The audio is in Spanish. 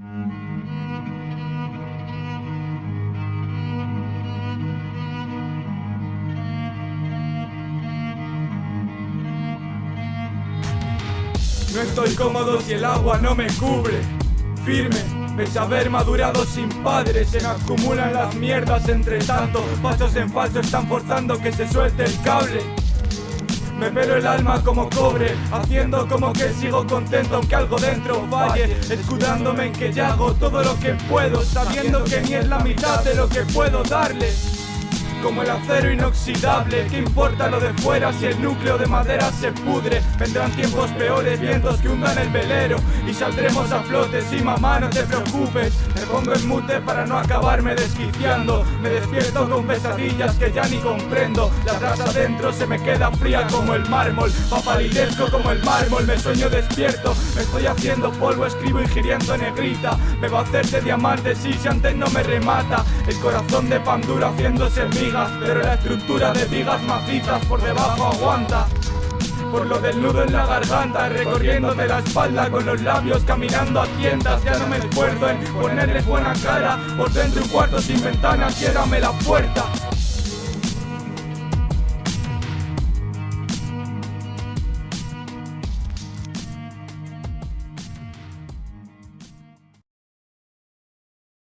No estoy cómodo si el agua no me cubre. Firme, pese a haber madurado sin padres, se me acumulan las mierdas entre tanto. Pasos en falso están forzando que se suelte el cable. Me pelo el alma como cobre, haciendo como que sigo contento aunque algo dentro falle, escudándome en que ya hago todo lo que puedo, sabiendo que ni es la mitad de lo que puedo darle como el acero inoxidable. ¿Qué importa lo de fuera si el núcleo de madera se pudre? Vendrán tiempos peores, vientos que hundan el velero y saldremos a flote. Sí, mamá, no te preocupes. Me pongo en mute para no acabarme desquiciando. Me despierto con pesadillas que ya ni comprendo. La brasa adentro se me queda fría como el mármol. Papalidezco como el mármol, me sueño despierto. Me estoy haciendo polvo, escribo ingiriendo negrita. Me va a hacer de diamante, sí, si antes no me remata. El corazón de pan duro haciéndose mío pero la estructura de vigas macizas por debajo aguanta. Por lo del nudo en la garganta, recorriendo de la espalda con los labios, caminando a tiendas, ya no me esfuerzo en ponerles buena cara. Por dentro un cuarto sin ventanas, ciérrame la puerta.